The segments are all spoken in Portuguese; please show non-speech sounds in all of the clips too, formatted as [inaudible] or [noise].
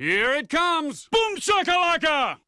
Here it comes! Boom shakalaka!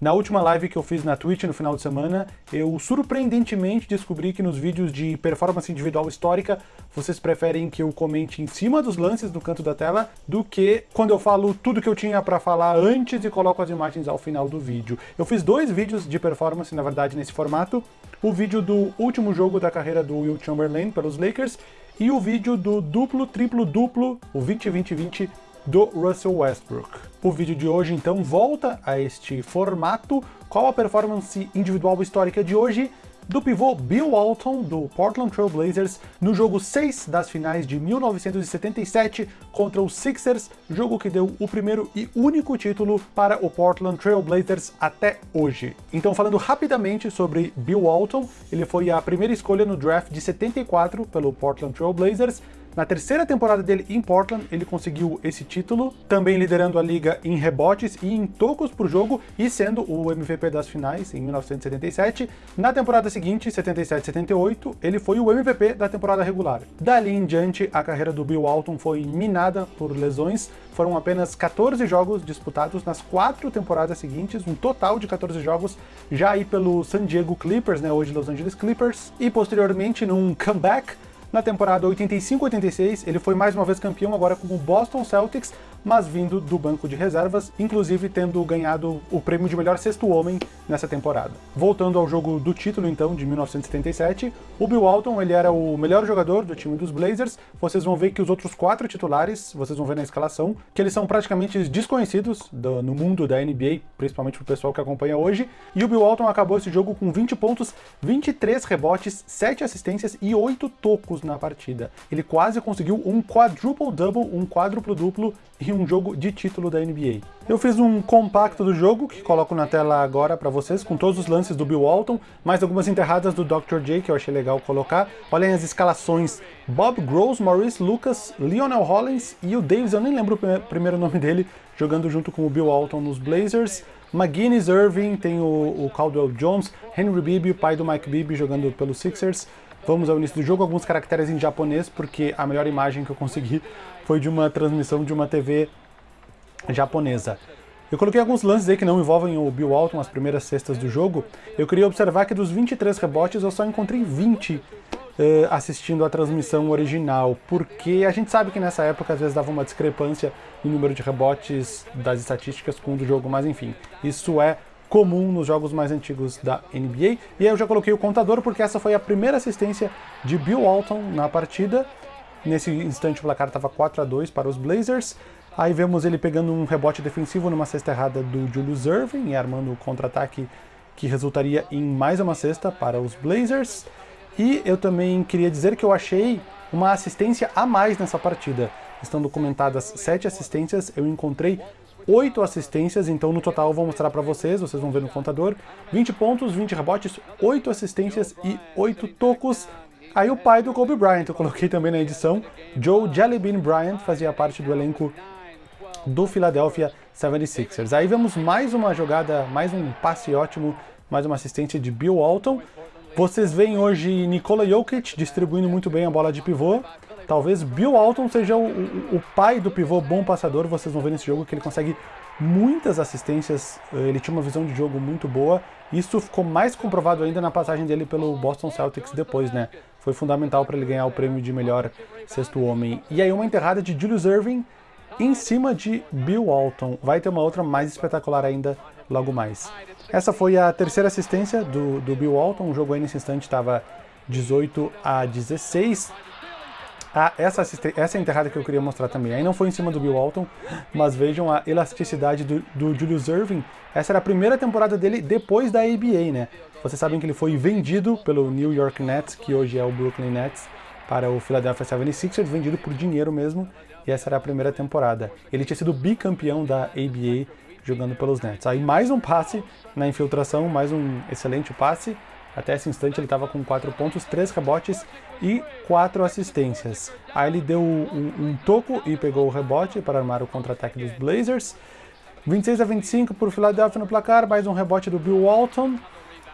Na última live que eu fiz na Twitch no final de semana, eu surpreendentemente descobri que nos vídeos de performance individual histórica, vocês preferem que eu comente em cima dos lances no canto da tela do que quando eu falo tudo que eu tinha para falar antes e coloco as imagens ao final do vídeo. Eu fiz dois vídeos de performance, na verdade, nesse formato. O vídeo do último jogo da carreira do Will Chamberlain pelos Lakers e o vídeo do duplo, triplo, duplo, o 20-20-20 do Russell Westbrook. O vídeo de hoje então volta a este formato, qual a performance individual histórica de hoje do pivô Bill Walton, do Portland Trail Blazers, no jogo 6 das finais de 1977 contra os Sixers, jogo que deu o primeiro e único título para o Portland Trail Blazers até hoje. Então falando rapidamente sobre Bill Walton, ele foi a primeira escolha no draft de 74 pelo Portland Trail Blazers, na terceira temporada dele em Portland, ele conseguiu esse título, também liderando a liga em rebotes e em tocos por jogo e sendo o MVP das finais em 1977. Na temporada seguinte, 77-78, ele foi o MVP da temporada regular. Dali em diante, a carreira do Bill Walton foi minada por lesões, foram apenas 14 jogos disputados nas quatro temporadas seguintes, um total de 14 jogos já aí pelo San Diego Clippers, né, hoje Los Angeles Clippers, e posteriormente num comeback na temporada 85-86, ele foi mais uma vez campeão agora com o Boston Celtics, mas vindo do banco de reservas, inclusive tendo ganhado o prêmio de melhor sexto homem nessa temporada. Voltando ao jogo do título, então, de 1977, o Bill Walton ele era o melhor jogador do time dos Blazers, vocês vão ver que os outros quatro titulares, vocês vão ver na escalação, que eles são praticamente desconhecidos do, no mundo da NBA, principalmente pro pessoal que acompanha hoje, e o Bill Walton acabou esse jogo com 20 pontos, 23 rebotes, 7 assistências e 8 tocos na partida. Ele quase conseguiu um quadruple-double, um quádruplo-duplo e um jogo de título da NBA. Eu fiz um compacto do jogo, que coloco na tela agora para vocês, com todos os lances do Bill Walton, mais algumas enterradas do Dr. J, que eu achei legal colocar. Olhem as escalações. Bob Gross, Maurice Lucas, Lionel Hollins e o Davis, eu nem lembro o primeiro nome dele, jogando junto com o Bill Walton nos Blazers. McGuinness Irving, tem o, o Caldwell Jones, Henry Bibby, o pai do Mike Bibby, jogando pelos Sixers. Vamos ao início do jogo, alguns caracteres em japonês, porque a melhor imagem que eu consegui foi de uma transmissão de uma TV japonesa. Eu coloquei alguns lances aí que não envolvem o Bill Walton, as primeiras cestas do jogo. Eu queria observar que dos 23 rebotes eu só encontrei 20 uh, eh, assistindo a transmissão original, porque a gente sabe que nessa época às vezes dava uma discrepância no número de rebotes das estatísticas com o do jogo, mas enfim, isso é comum nos jogos mais antigos da NBA. E aí eu já coloquei o contador porque essa foi a primeira assistência de Bill Walton na partida. Nesse instante o placar estava 4 a 2 para os Blazers. Aí vemos ele pegando um rebote defensivo numa cesta errada do Julius Irving e armando o contra-ataque que resultaria em mais uma cesta para os Blazers. E eu também queria dizer que eu achei uma assistência a mais nessa partida. Estão documentadas sete assistências, eu encontrei 8 assistências, então no total eu vou mostrar para vocês, vocês vão ver no contador, 20 pontos, 20 rebotes, 8 assistências e 8 tocos. Aí o pai do Kobe Bryant, eu coloquei também na edição, Joe Jellybean Bryant, fazia parte do elenco do Philadelphia 76ers. Aí vemos mais uma jogada, mais um passe ótimo, mais uma assistência de Bill Walton. Vocês veem hoje Nikola Jokic distribuindo muito bem a bola de pivô. Talvez Bill Walton seja o, o, o, pai do pivô bom passador, vocês vão ver nesse jogo que ele consegue muitas assistências, ele tinha uma visão de jogo muito boa, isso ficou mais comprovado ainda na passagem dele pelo Boston Celtics depois, né? Foi fundamental para ele ganhar o prêmio de melhor sexto homem. E aí uma enterrada de Julius Irving em cima de Bill Walton. Vai ter uma outra mais espetacular ainda logo mais. Essa foi a terceira assistência do, do Bill Walton, o jogo aí nesse instante estava 18 a 16. Ah, essa, essa é enterrada que eu queria mostrar também. Aí não foi em cima do Bill Walton, mas vejam a elasticidade do, do Julius Irving. Essa era a primeira temporada dele depois da ABA, né? Vocês sabem que ele foi vendido pelo New York Nets, que hoje é o Brooklyn Nets, para o Philadelphia 76ers, vendido por dinheiro mesmo, e essa era a primeira temporada. Ele tinha sido bicampeão da ABA jogando pelos Nets. Aí mais um passe na infiltração, mais um excelente passe, até esse instante ele estava com 4 pontos, 3 rebotes e 4 assistências. Aí ele deu um, um toco e pegou o rebote para armar o contra-ataque dos Blazers. 26 a 25 por Philadelphia no placar, mais um rebote do Bill Walton.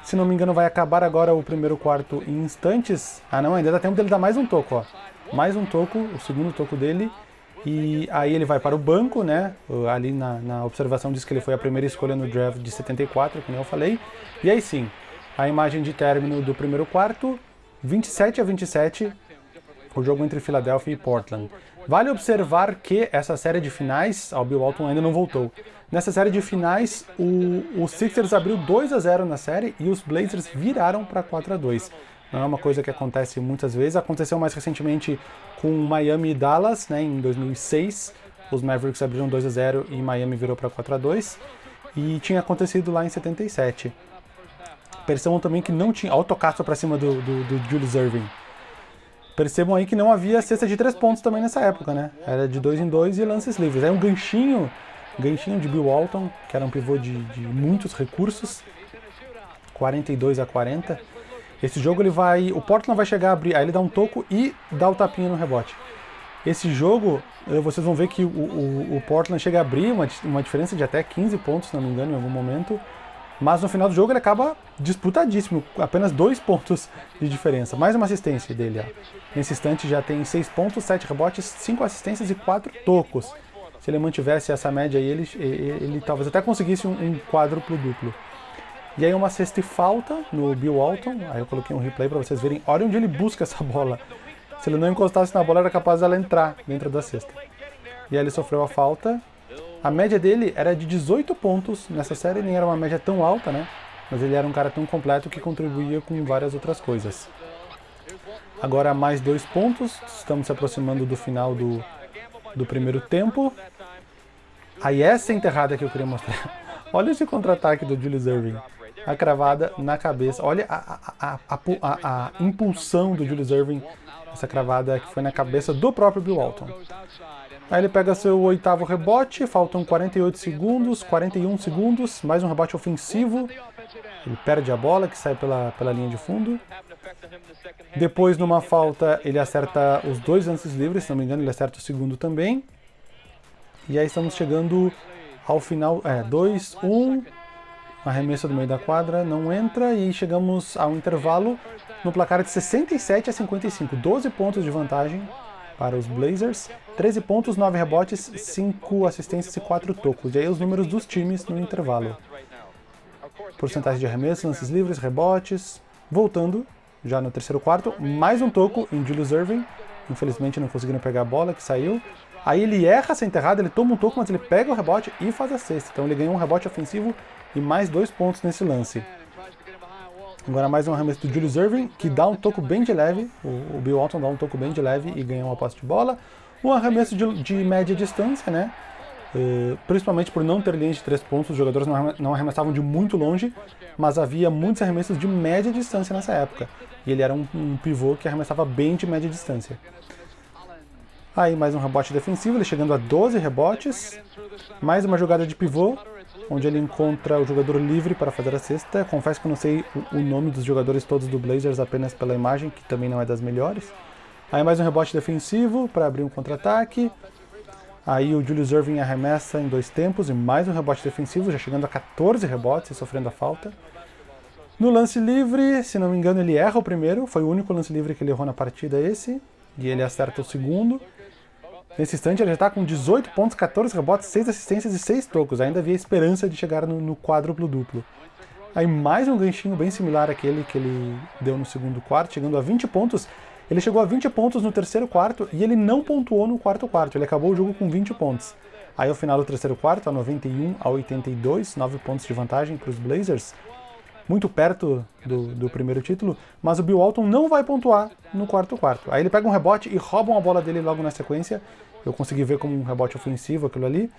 Se não me engano vai acabar agora o primeiro quarto em instantes. Ah não, ainda dá tempo dele dar mais um toco, ó. Mais um toco, o segundo toco dele. E aí ele vai para o banco, né? Ali na, na observação diz que ele foi a primeira escolha no draft de 74, como eu falei. E aí sim, a imagem de término do primeiro quarto, 27 a 27, o jogo entre Philadelphia e Portland. Vale observar que essa série de finais, o Bill Walton ainda não voltou. Nessa série de finais, o, o Sixers abriu 2 a 0 na série e os Blazers viraram para 4 a 2. Não é uma coisa que acontece muitas vezes. Aconteceu mais recentemente com Miami e Dallas, né, em 2006. Os Mavericks abriram 2 a 0 e Miami virou para 4 a 2. E tinha acontecido lá em 77. Percebam também que não tinha autocaço para cima do, do, do Julius Irving. Percebam aí que não havia cesta de três pontos também nessa época, né? Era de dois em dois e lances livres. Aí um ganchinho, ganchinho de Bill Walton, que era um pivô de, de muitos recursos, 42 a 40. Esse jogo ele vai, o Portland vai chegar a abrir, aí ele dá um toco e dá o tapinha no rebote. Esse jogo, vocês vão ver que o, o, o Portland chega a abrir uma, uma diferença de até 15 pontos, se não me engano, em algum momento. Mas no final do jogo ele acaba disputadíssimo, apenas dois pontos de diferença. Mais uma assistência dele. Ó. Nesse instante já tem seis pontos, sete rebotes, cinco assistências e quatro tocos. Se ele mantivesse essa média aí, ele, ele, ele talvez até conseguisse um, um quádruplo duplo. E aí uma sexta e falta no Bill Walton. Aí eu coloquei um replay para vocês verem. Olha onde ele busca essa bola. Se ele não encostasse na bola, era capaz dela entrar dentro da cesta. E aí ele sofreu a falta a média dele era de 18 pontos nessa série, nem era uma média tão alta, né? Mas ele era um cara tão completo que contribuía com várias outras coisas. Agora mais dois pontos, estamos se aproximando do final do, do primeiro tempo. Aí essa enterrada que eu queria mostrar. [laughs] Olha esse contra-ataque do Julius Irving. A cravada na cabeça. Olha a, a, a, a, impulsão do Julius Irving. Essa cravada que foi na cabeça do próprio Bill Walton. Aí ele pega seu oitavo rebote, faltam 48 segundos, 41 segundos, mais um rebote ofensivo. Ele perde a bola, que sai pela, pela linha de fundo. Depois, numa falta, ele acerta os dois lances livres, se não me engano, ele acerta o segundo também. E aí estamos chegando ao final, é, 2, 1, um, arremesso do meio da quadra, não entra, e chegamos ao intervalo no placar de 67 a 55, 12 pontos de vantagem para os Blazers. 13 pontos, 9 rebotes, 5 assistências e 4 tocos. E aí os números dos times no intervalo. Porcentagem de arremessos, lances livres, rebotes. Voltando, já no terceiro quarto, mais um toco em Julius Irving. Infelizmente não conseguiram pegar a bola, que saiu. Aí ele erra essa enterrada, ele toma um toco, mas ele pega o rebote e faz a cesta. Então ele ganhou um rebote ofensivo e mais dois pontos nesse lance. Agora mais um arremesso do Julius Irving, que dá um toco bem de leve. O, Bill Walton dá um toco bem de leve e ganha uma posse de bola. Um arremesso de, de média distância, né? Uh, principalmente por não ter linha de três pontos, os jogadores não arremessavam de muito longe, mas havia muitos arremessos de média distância nessa época. E ele era um, um pivô que arremessava bem de média distância. Aí mais um rebote defensivo, ele chegando a 12 rebotes. Mais uma jogada de pivô, onde ele encontra o jogador livre para fazer a cesta. Confesso que eu não sei o, nome dos jogadores todos do Blazers apenas pela imagem, que também não é das melhores. Aí mais um rebote defensivo para abrir um contra-ataque. Aí o Julius Irving arremessa em dois tempos e mais um rebote defensivo, já chegando a 14 rebotes e sofrendo a falta. No lance livre, se não me engano, ele erra o primeiro, foi o único lance livre que ele errou na partida esse, e ele acerta o segundo. Nesse instante ele já está com 18 pontos, 14 rebotes, 6 assistências e 6 tocos. Ainda havia esperança de chegar no, no quádruplo duplo. Aí mais um ganchinho bem similar àquele que ele deu no segundo quarto, chegando a 20 pontos. Ele chegou a 20 pontos no terceiro quarto e ele não pontuou no quarto quarto. Ele acabou o jogo com 20 pontos. Aí ao final do terceiro quarto, a 91 a 82, 9 pontos de vantagem para os Blazers. Muito perto do, do, primeiro título, mas o Bill Walton não vai pontuar no quarto quarto. Aí ele pega um rebote e roubam a bola dele logo na sequência eu consegui ver como um rebote ofensivo aquilo ali.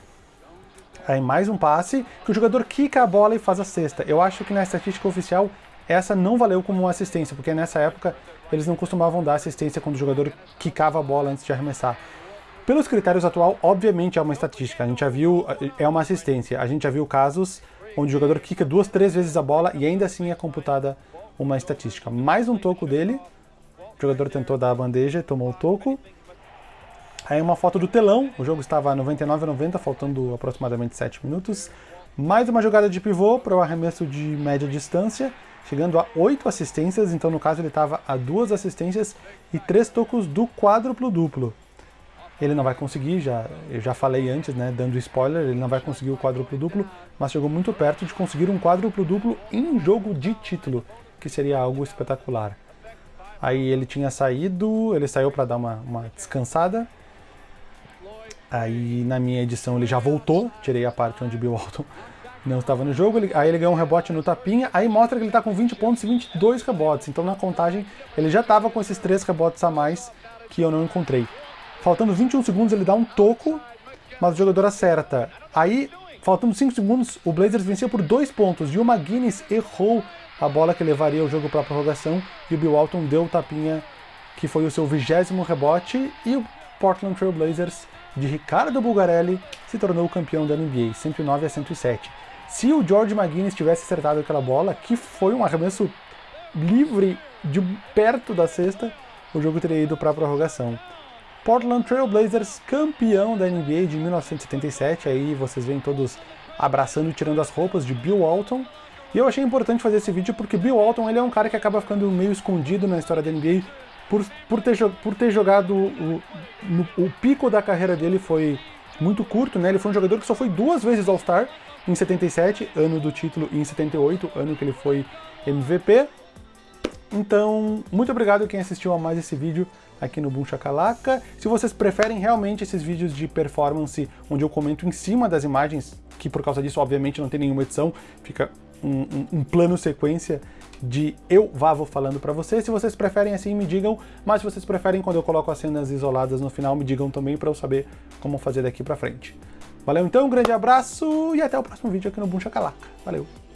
Aí mais um passe, que o jogador quica a bola e faz a cesta. Eu acho que na estatística oficial essa não valeu como uma assistência, porque nessa época eles não costumavam dar assistência quando o jogador quicava a bola antes de arremessar. Pelos critérios atual, obviamente é uma estatística, a gente já viu, é uma assistência, a gente já viu casos onde o jogador quica duas, três vezes a bola e ainda assim é computada uma estatística. Mais um toco dele, o jogador tentou dar a bandeja tomou o toco, Aí uma foto do telão, o jogo estava 99 a 90, faltando aproximadamente 7 minutos. Mais uma jogada de pivô para o arremesso de média distância, chegando a 8 assistências, então no caso ele estava a duas assistências e três tocos do quádruplo duplo. Ele não vai conseguir, já, eu já falei antes, né, dando spoiler, ele não vai conseguir o quádruplo duplo, mas chegou muito perto de conseguir um quádruplo duplo em jogo de título, que seria algo espetacular. Aí ele tinha saído, ele saiu para dar uma, uma descansada, aí na minha edição ele já voltou, tirei a parte onde Bill Walton [laughs] não estava no jogo, ele, aí ele ganhou um rebote no tapinha, aí mostra que ele está com 20 pontos e 22 rebotes, então na contagem ele já estava com esses 3 rebotes a mais que eu não encontrei. Faltando 21 segundos ele dá um toco, mas o jogador acerta. Aí, faltando 5 segundos, o Blazers venceu por 2 pontos e o McGuinness errou a bola que levaria o jogo para a prorrogação e o Bill Walton deu o tapinha que foi o seu vigésimo rebote e o Portland Trail Blazers de Ricardo Bulgarelli se tornou campeão da NBA, 109 a 107. Se o George McGuinness tivesse acertado aquela bola, que foi um arremesso livre de perto da cesta, o jogo teria ido para a prorrogação. Portland Trail Blazers campeão da NBA de 1977, aí vocês veem todos abraçando e tirando as roupas de Bill Walton. E eu achei importante fazer esse vídeo porque Bill Walton ele é um cara que acaba ficando meio escondido na história da NBA por, por, ter, por ter jogado o, no, o pico da carreira dele foi muito curto, né? Ele foi um jogador que só foi duas vezes All-Star, em 77, ano do título, e em 78, ano que ele foi MVP. Então, muito obrigado quem assistiu a mais esse vídeo aqui no Boom. Se vocês preferem realmente esses vídeos de performance, onde eu comento em cima das imagens, que por causa disso, obviamente, não tem nenhuma edição, fica um, um, um plano sequência de eu, Vavo, falando para vocês. Se vocês preferem assim, me digam, mas se vocês preferem quando eu coloco as cenas isoladas no final, me digam também para eu saber como fazer daqui para frente. Valeu então, um grande abraço e até o próximo vídeo aqui no Boom. Valeu!